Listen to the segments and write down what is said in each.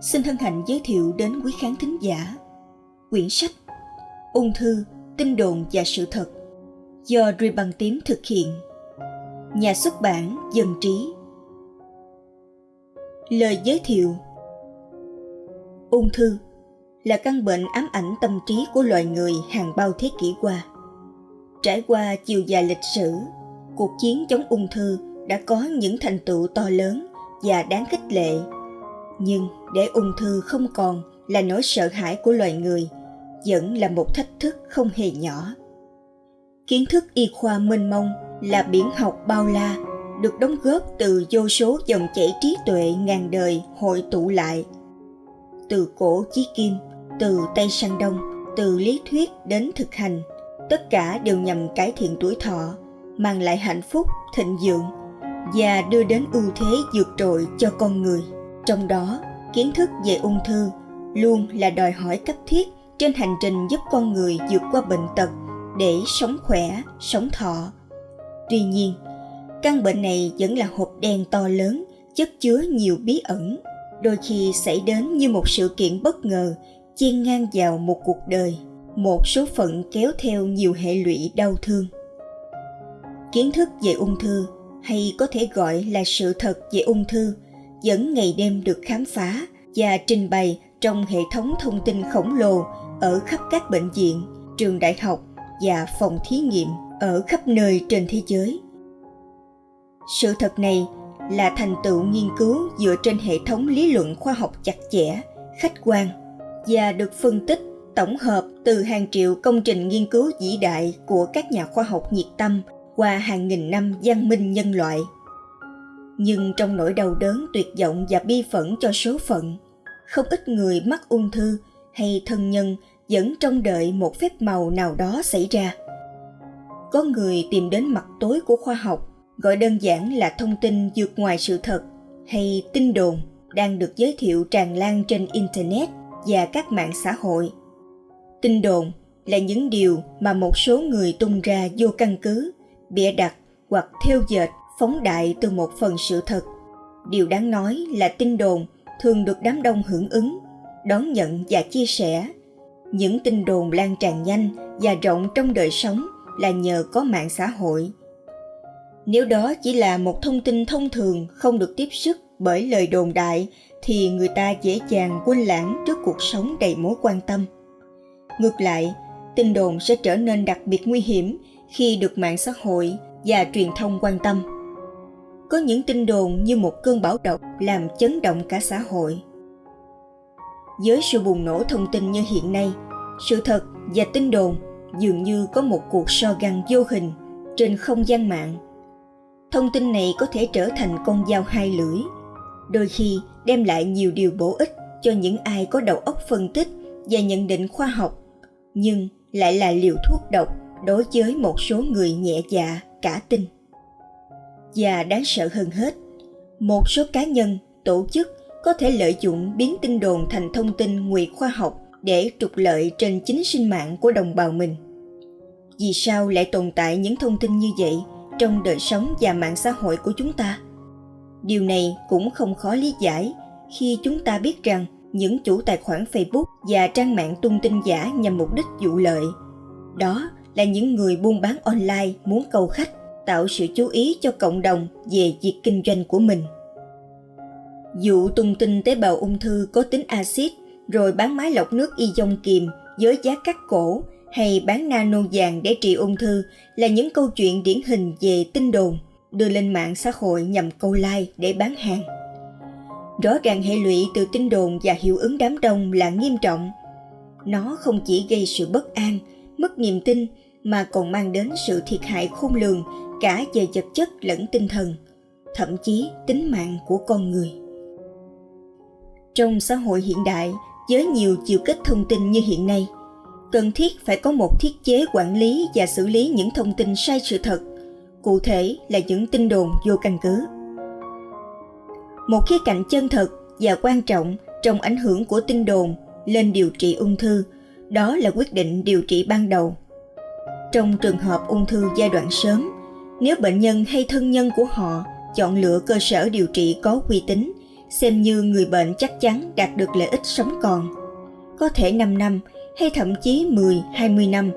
xin hân hạnh giới thiệu đến quý khán thính giả quyển sách Ung thư, tin đồn và sự thật do Ruy Bằng Tím thực hiện. Nhà xuất bản Dân Trí Lời giới thiệu Ung thư là căn bệnh ám ảnh tâm trí của loài người hàng bao thế kỷ qua. Trải qua chiều dài lịch sử, cuộc chiến chống ung thư đã có những thành tựu to lớn và đáng khích lệ nhưng để ung thư không còn là nỗi sợ hãi của loài người vẫn là một thách thức không hề nhỏ. Kiến thức y khoa mênh mông là biển học bao la được đóng góp từ vô số dòng chảy trí tuệ ngàn đời hội tụ lại. Từ cổ chí kim từ tây sang đông từ lý thuyết đến thực hành tất cả đều nhằm cải thiện tuổi thọ mang lại hạnh phúc thịnh vượng và đưa đến ưu thế vượt trội cho con người. Trong đó, kiến thức về ung thư luôn là đòi hỏi cấp thiết trên hành trình giúp con người vượt qua bệnh tật để sống khỏe, sống thọ. Tuy nhiên, căn bệnh này vẫn là hộp đen to lớn, chất chứa nhiều bí ẩn, đôi khi xảy đến như một sự kiện bất ngờ chen ngang vào một cuộc đời, một số phận kéo theo nhiều hệ lụy đau thương. Kiến thức về ung thư hay có thể gọi là sự thật về ung thư vẫn ngày đêm được khám phá và trình bày trong hệ thống thông tin khổng lồ ở khắp các bệnh viện, trường đại học và phòng thí nghiệm ở khắp nơi trên thế giới. Sự thật này là thành tựu nghiên cứu dựa trên hệ thống lý luận khoa học chặt chẽ, khách quan và được phân tích tổng hợp từ hàng triệu công trình nghiên cứu vĩ đại của các nhà khoa học nhiệt tâm qua hàng nghìn năm văn minh nhân loại nhưng trong nỗi đau đớn, tuyệt vọng và bi phẫn cho số phận, không ít người mắc ung thư hay thân nhân vẫn trông đợi một phép màu nào đó xảy ra. Có người tìm đến mặt tối của khoa học, gọi đơn giản là thông tin vượt ngoài sự thật hay tin đồn đang được giới thiệu tràn lan trên internet và các mạng xã hội. Tin đồn là những điều mà một số người tung ra vô căn cứ, bịa đặt hoặc theo dệt phóng đại từ một phần sự thật. Điều đáng nói là tin đồn thường được đám đông hưởng ứng, đón nhận và chia sẻ. Những tin đồn lan tràn nhanh và rộng trong đời sống là nhờ có mạng xã hội. Nếu đó chỉ là một thông tin thông thường không được tiếp sức bởi lời đồn đại, thì người ta dễ dàng quên lãng trước cuộc sống đầy mối quan tâm. Ngược lại, tin đồn sẽ trở nên đặc biệt nguy hiểm khi được mạng xã hội và truyền thông quan tâm có những tin đồn như một cơn bão độc làm chấn động cả xã hội. Với sự bùng nổ thông tin như hiện nay, sự thật và tin đồn dường như có một cuộc so găng vô hình trên không gian mạng. Thông tin này có thể trở thành con dao hai lưỡi, đôi khi đem lại nhiều điều bổ ích cho những ai có đầu óc phân tích và nhận định khoa học, nhưng lại là liều thuốc độc đối với một số người nhẹ dạ cả tin và đáng sợ hơn hết. Một số cá nhân, tổ chức có thể lợi dụng biến tin đồn thành thông tin ngụy khoa học để trục lợi trên chính sinh mạng của đồng bào mình. Vì sao lại tồn tại những thông tin như vậy trong đời sống và mạng xã hội của chúng ta? Điều này cũng không khó lý giải khi chúng ta biết rằng những chủ tài khoản facebook và trang mạng tung tin giả nhằm mục đích dụ lợi, đó là những người buôn bán online muốn cầu khách tạo sự chú ý cho cộng đồng về việc kinh doanh của mình. Dụ tung tin tế bào ung thư có tính axit rồi bán máy lọc nước y dông kiềm với giá cắt cổ hay bán nano vàng để trị ung thư là những câu chuyện điển hình về tin đồn đưa lên mạng xã hội nhằm câu like để bán hàng. Rõ ràng hệ lụy từ tin đồn và hiệu ứng đám đông là nghiêm trọng. Nó không chỉ gây sự bất an, mất niềm tin mà còn mang đến sự thiệt hại khôn lường cả về vật chất lẫn tinh thần, thậm chí tính mạng của con người. Trong xã hội hiện đại, với nhiều chiều kích thông tin như hiện nay, cần thiết phải có một thiết chế quản lý và xử lý những thông tin sai sự thật, cụ thể là những tin đồn vô căn cứ. Một khía cạnh chân thật và quan trọng trong ảnh hưởng của tin đồn lên điều trị ung thư, đó là quyết định điều trị ban đầu. Trong trường hợp ung thư giai đoạn sớm nếu bệnh nhân hay thân nhân của họ chọn lựa cơ sở điều trị có uy tín xem như người bệnh chắc chắn đạt được lợi ích sống còn. Có thể 5 năm hay thậm chí 10, 20 năm.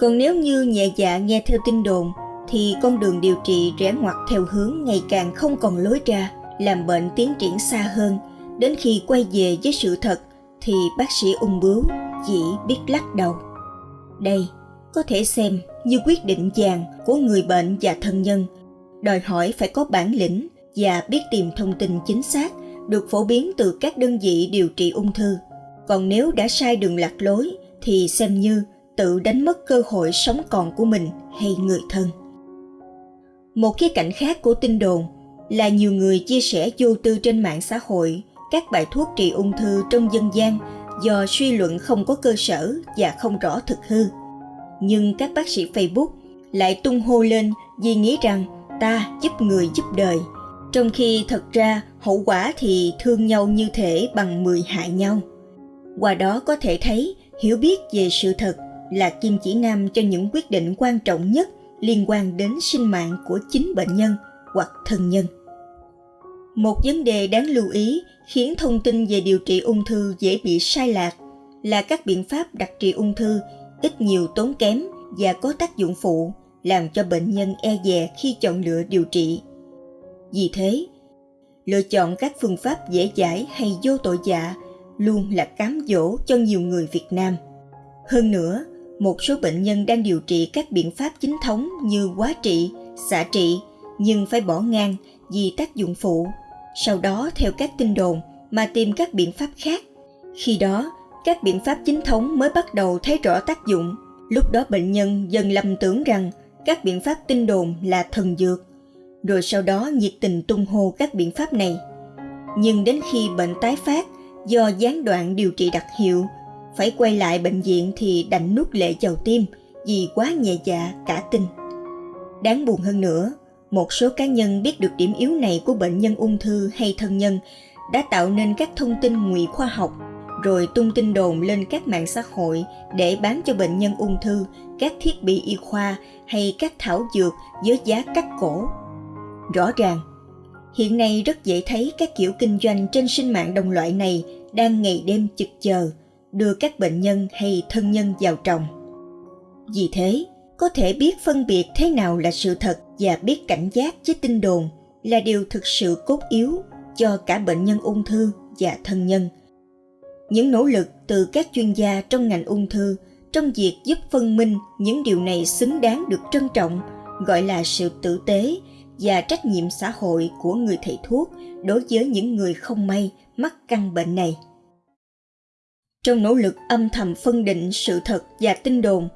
Còn nếu như nhẹ dạ nghe theo tin đồn thì con đường điều trị rẽ ngoặt theo hướng ngày càng không còn lối ra, làm bệnh tiến triển xa hơn. Đến khi quay về với sự thật thì bác sĩ ung bướu chỉ biết lắc đầu. Đây có thể xem như quyết định vàng của người bệnh và thân nhân, đòi hỏi phải có bản lĩnh và biết tìm thông tin chính xác được phổ biến từ các đơn vị điều trị ung thư. Còn nếu đã sai đường lạc lối thì xem như tự đánh mất cơ hội sống còn của mình hay người thân. Một khía cạnh khác của tin đồn là nhiều người chia sẻ vô tư trên mạng xã hội các bài thuốc trị ung thư trong dân gian do suy luận không có cơ sở và không rõ thực hư. Nhưng các bác sĩ Facebook lại tung hô lên vì nghĩ rằng ta giúp người giúp đời, trong khi thật ra hậu quả thì thương nhau như thể bằng mười hại nhau. Qua đó có thể thấy hiểu biết về sự thật là kim chỉ nam cho những quyết định quan trọng nhất liên quan đến sinh mạng của chính bệnh nhân hoặc thân nhân. Một vấn đề đáng lưu ý khiến thông tin về điều trị ung thư dễ bị sai lạc là các biện pháp đặc trị ung thư ít nhiều tốn kém và có tác dụng phụ làm cho bệnh nhân e dè khi chọn lựa điều trị. Vì thế, lựa chọn các phương pháp dễ dãi hay vô tội dạ luôn là cám dỗ cho nhiều người Việt Nam. Hơn nữa, một số bệnh nhân đang điều trị các biện pháp chính thống như quá trị, xạ trị nhưng phải bỏ ngang vì tác dụng phụ. Sau đó theo các tin đồn mà tìm các biện pháp khác. Khi đó, các biện pháp chính thống mới bắt đầu thấy rõ tác dụng. Lúc đó bệnh nhân dần lầm tưởng rằng các biện pháp tinh đồn là thần dược, rồi sau đó nhiệt tình tung hô các biện pháp này. Nhưng đến khi bệnh tái phát do gián đoạn điều trị đặc hiệu, phải quay lại bệnh viện thì đành nuốt lệ chầu tim vì quá nhẹ dạ cả tin. Đáng buồn hơn nữa, một số cá nhân biết được điểm yếu này của bệnh nhân ung thư hay thân nhân đã tạo nên các thông tin ngụy khoa học rồi tung tin đồn lên các mạng xã hội để bán cho bệnh nhân ung thư các thiết bị y khoa hay các thảo dược với giá cắt cổ. Rõ ràng, hiện nay rất dễ thấy các kiểu kinh doanh trên sinh mạng đồng loại này đang ngày đêm chực chờ đưa các bệnh nhân hay thân nhân vào trồng. Vì thế, có thể biết phân biệt thế nào là sự thật và biết cảnh giác với tin đồn là điều thực sự cốt yếu cho cả bệnh nhân ung thư và thân nhân. Những nỗ lực từ các chuyên gia trong ngành ung thư trong việc giúp phân minh những điều này xứng đáng được trân trọng, gọi là sự tử tế và trách nhiệm xã hội của người thầy thuốc đối với những người không may mắc căn bệnh này. Trong nỗ lực âm thầm phân định sự thật và tin đồn,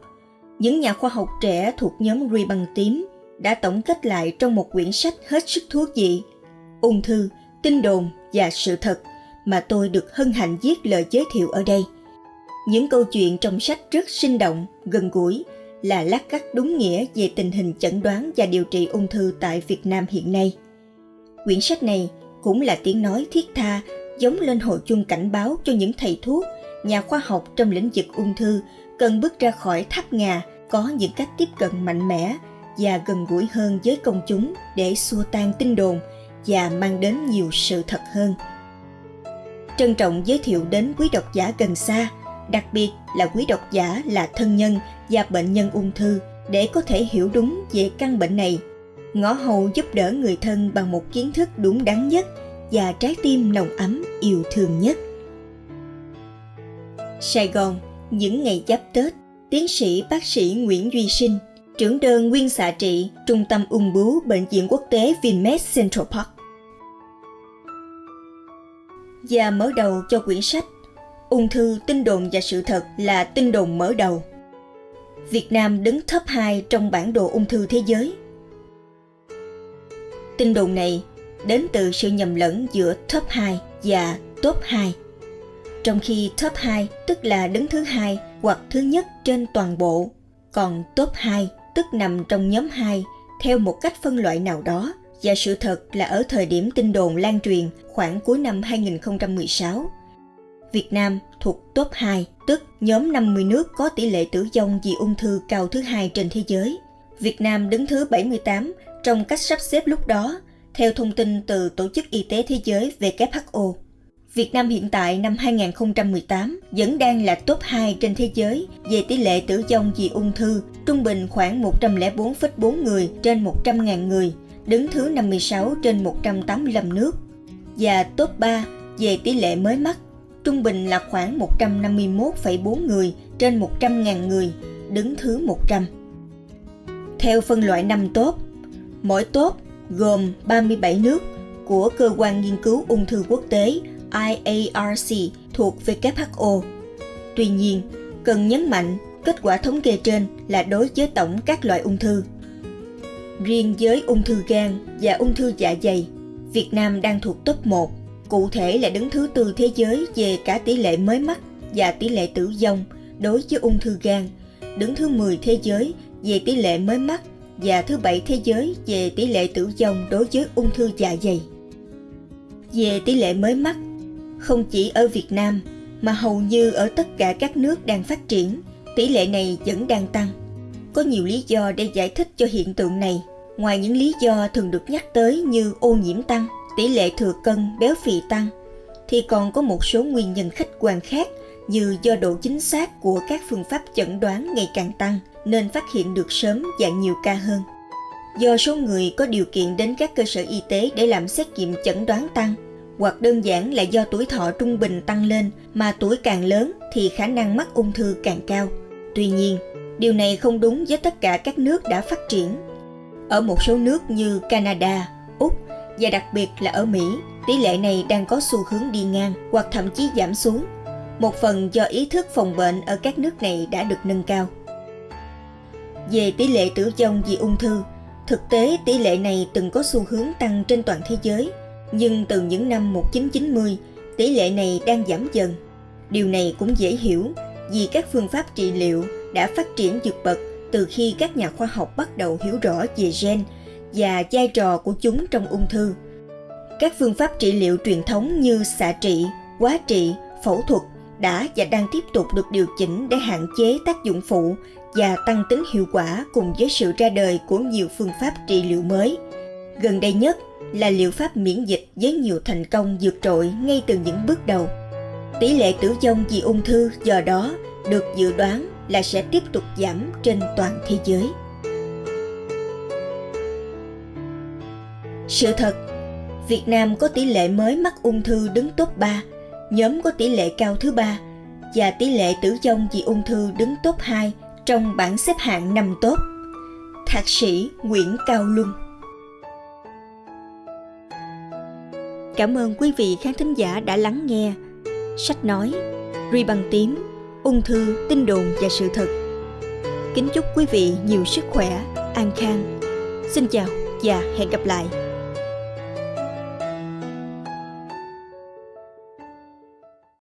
những nhà khoa học trẻ thuộc nhóm ruy băng tím đã tổng kết lại trong một quyển sách hết sức thú vị, ung thư, tin đồn và sự thật mà tôi được hân hạnh viết lời giới thiệu ở đây. Những câu chuyện trong sách rất sinh động, gần gũi, là lát cắt đúng nghĩa về tình hình chẩn đoán và điều trị ung thư tại Việt Nam hiện nay. Quyển sách này cũng là tiếng nói thiết tha giống lên hồi chuông cảnh báo cho những thầy thuốc, nhà khoa học trong lĩnh vực ung thư cần bước ra khỏi tháp ngà có những cách tiếp cận mạnh mẽ và gần gũi hơn với công chúng để xua tan tin đồn và mang đến nhiều sự thật hơn. Trân trọng giới thiệu đến quý độc giả gần xa, đặc biệt là quý độc giả là thân nhân và bệnh nhân ung thư để có thể hiểu đúng về căn bệnh này. Ngõ hầu giúp đỡ người thân bằng một kiến thức đúng đắn nhất và trái tim nồng ấm yêu thương nhất. Sài Gòn, những ngày giáp Tết, tiến sĩ bác sĩ Nguyễn Duy Sinh, trưởng đơn nguyên xạ trị Trung tâm ung bướu Bệnh viện Quốc tế Vinmec Central Park. Và mở đầu cho quyển sách Ung thư, tin đồn và sự thật là tin đồn mở đầu. Việt Nam đứng top 2 trong bản đồ ung thư thế giới. Tin đồn này đến từ sự nhầm lẫn giữa top 2 và top 2. Trong khi top 2 tức là đứng thứ hai hoặc thứ nhất trên toàn bộ, còn top 2 tức nằm trong nhóm 2 theo một cách phân loại nào đó và sự thật là ở thời điểm tin đồn lan truyền khoảng cuối năm 2016, Việt Nam thuộc top 2, tức nhóm 50 nước có tỷ lệ tử vong vì ung thư cao thứ hai trên thế giới. Việt Nam đứng thứ 78 trong cách sắp xếp lúc đó Theo thông tin từ Tổ chức Y tế Thế giới WHO, Việt Nam hiện tại năm 2018 vẫn đang là top 2 trên thế giới về tỷ lệ tử vong vì ung thư, trung bình khoảng 104,4 người trên 100.000 người, đứng thứ 56 trên 185 nước. Và top 3 về tỷ lệ mới mắc, trung bình là khoảng 151,4 người trên 100.000 người, đứng thứ 100. Theo phân loại 5 top, mỗi top gồm 37 nước của Cơ quan Nghiên cứu Ung thư Quốc tế IARC thuộc WHO. Tuy nhiên, cần nhấn mạnh kết quả thống kê trên là đối với tổng các loại ung thư. Riêng với ung thư gan và ung thư dạ dày, Việt Nam đang thuộc top 1, cụ thể là đứng thứ tư thế giới về cả tỷ lệ mới mắc và tỷ lệ tử vong đối với ung thư gan, đứng thứ 10 thế giới về tỷ lệ mới mắc và thứ bảy thế giới về tỷ lệ tử vong đối với ung thư dạ dày. Về tỷ lệ mới mắc, không chỉ ở Việt Nam mà hầu như ở tất cả các nước đang phát triển, tỷ lệ này vẫn đang tăng. Có nhiều lý do để giải thích cho hiện tượng này, ngoài những lý do thường được nhắc tới như ô nhiễm tăng, tỷ lệ thừa cân, béo phì tăng, thì còn có một số nguyên nhân khách quan khác như do độ chính xác của các phương pháp chẩn đoán ngày càng tăng nên phát hiện được sớm và nhiều ca hơn. Do số người có điều kiện đến các cơ sở y tế để làm xét nghiệm chẩn đoán tăng, hoặc đơn giản là do tuổi thọ trung bình tăng lên mà tuổi càng lớn thì khả năng mắc ung thư càng cao. Tuy nhiên, điều này không đúng với tất cả các nước đã phát triển. Ở một số nước như Canada, Úc và đặc biệt là ở Mỹ, tỷ lệ này đang có xu hướng đi ngang hoặc thậm chí giảm xuống. Một phần do ý thức phòng bệnh ở các nước này đã được nâng cao. Về tỷ lệ tử vong vì ung thư, thực tế tỷ lệ này từng có xu hướng tăng trên toàn thế giới – nhưng từ những năm 1990, tỷ lệ này đang giảm dần. Điều này cũng dễ hiểu vì các phương pháp trị liệu đã phát triển vượt bậc từ khi các nhà khoa học bắt đầu hiểu rõ về gen và vai trò của chúng trong ung thư. Các phương pháp trị liệu truyền thống như xạ trị, quá trị, phẫu thuật đã và đang tiếp tục được điều chỉnh để hạn chế tác dụng phụ và tăng tính hiệu quả cùng với sự ra đời của nhiều phương pháp trị liệu mới. Gần đây nhất là liệu pháp miễn dịch với nhiều thành công vượt trội ngay từ những bước đầu. Tỷ lệ tử vong vì ung thư do đó được dự đoán là sẽ tiếp tục giảm trên toàn thế giới. Sự thật, Việt Nam có tỷ lệ mới mắc ung thư đứng top 3, nhóm có tỷ lệ cao thứ ba và tỷ lệ tử vong vì ung thư đứng top 2 trong bảng xếp hạng năm tốt. Thạc sĩ Nguyễn Cao Luân Cảm ơn quý vị khán thính giả đã lắng nghe. Sách nói, Ri bằng tím, ung thư, tin đồn và sự thật. Kính chúc quý vị nhiều sức khỏe, an khang. Xin chào và hẹn gặp lại.